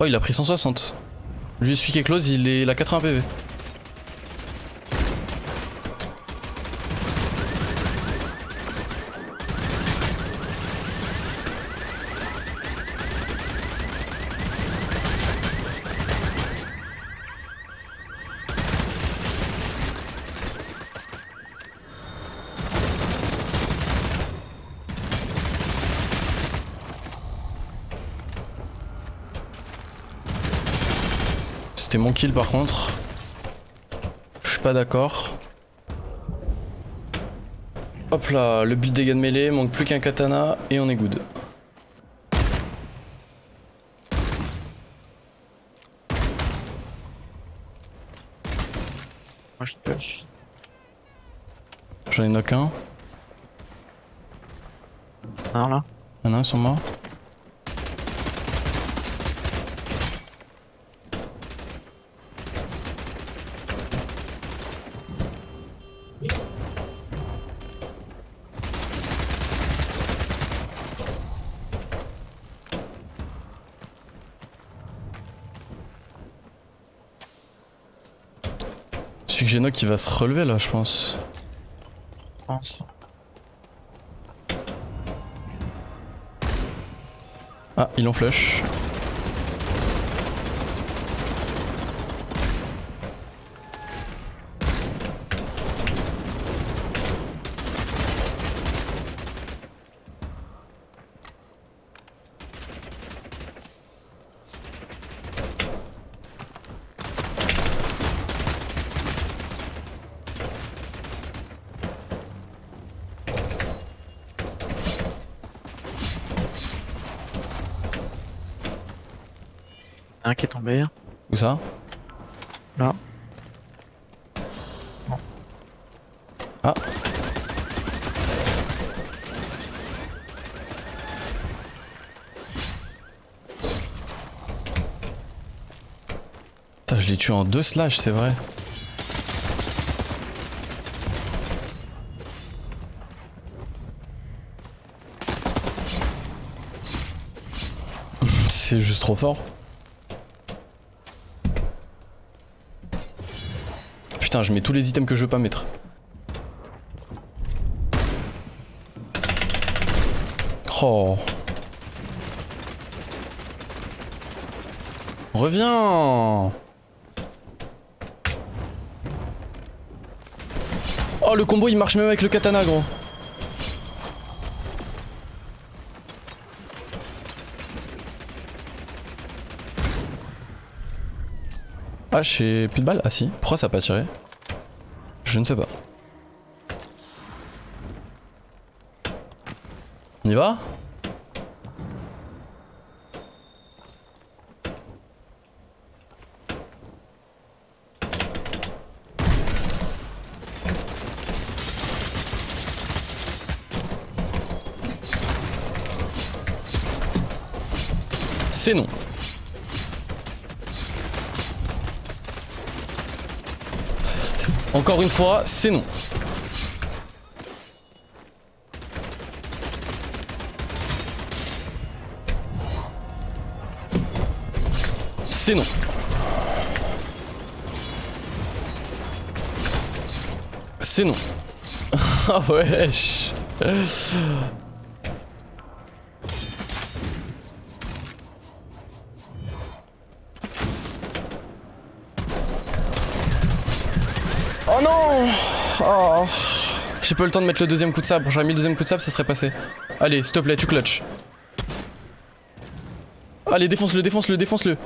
Oh, il a pris 160. Lui, celui qui est close, il est il a 80 PV. C'était mon kill par contre. Je suis pas d'accord. Hop là, le build dégâts de mêlée, manque plus qu'un katana et on est good. Moi je push. J'en ai knock un. Un là. Y'en a un sur moi. Celui que j'ai knock qui va se relever là je pense. Je pense. Ah, ils l'ont flush. Un qui est tombé. Où ça? Là. Ah. Putain, je l'ai tué en deux slash, c'est vrai. c'est juste trop fort. Putain, je mets tous les items que je veux pas mettre. Oh. Reviens Oh, le combo il marche même avec le katana, gros. Ah, j'ai plus de balles Ah si. Pourquoi ça a pas tiré? Je ne sais pas. On y va? C'est non. Encore une fois, c'est non. C'est non. C'est non. Ah wesh. Oh non Oh J'ai pas eu le temps de mettre le deuxième coup de sabre. J'aurais mis le deuxième coup de sabre, ça serait passé. Allez, s'il te plaît, tu clutch. Allez, défonce-le, défonce-le, défonce-le.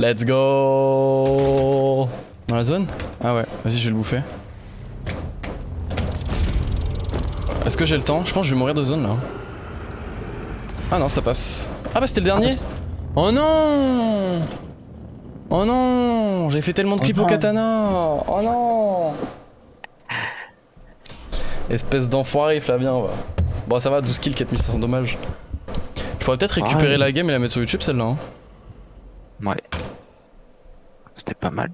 Let's go Dans la zone? Ah ouais, vas-y, je vais le bouffer. Est-ce que j'ai le temps? Je pense que je vais mourir de zone là. Ah non, ça passe. Ah bah c'était le dernier Oh non Oh non J'ai fait tellement de clips Oh au non. katana Oh non Espèce d'enfoiré Flavien va. Bon ça va, 12 kills, 4500 dommages. Je pourrais peut-être récupérer la game et la mettre sur YouTube celle-là. hein. Ouais. C'était pas mal.